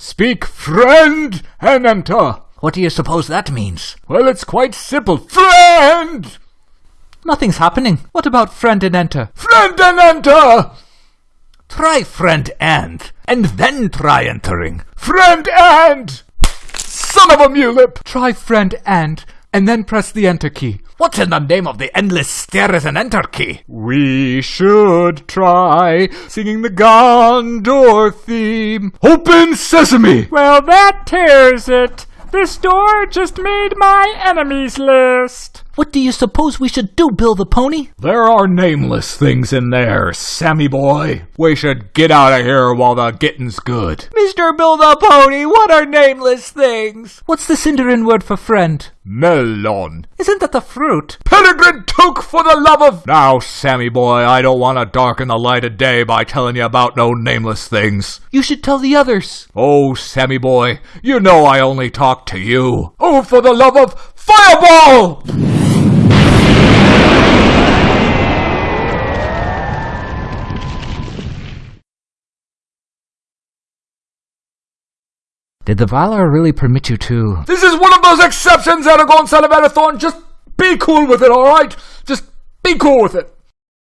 Speak friend and enter. What do you suppose that means? Well, it's quite simple. Friend! Nothing's happening. What about friend and enter? Friend and enter! Try friend and, and then try entering. Friend and! Son of a mulip! Try friend and, and then press the enter key. What's in the name of the endless stairs and enter key? We should try singing the Gondor theme. Open sesame! Well, that tears it. This door just made my enemies list. What do you suppose we should do, Bill the Pony? There are nameless things in there, Sammy boy. We should get out of here while the getting's good. Mr. Bill the Pony, what are nameless things? What's the Sindarin word for friend? Melon. Isn't that the fruit? Peregrine Took for the love of... Now, Sammy boy, I don't want to darken the light of day by telling you about no nameless things. You should tell the others. Oh, Sammy boy, you know I only talk to you. Oh, for the love of Fireball! Did the Valar really permit you to? This is one of those exceptions, Aragorn, son of Arathorn. Just be cool with it, alright? Just be cool with it.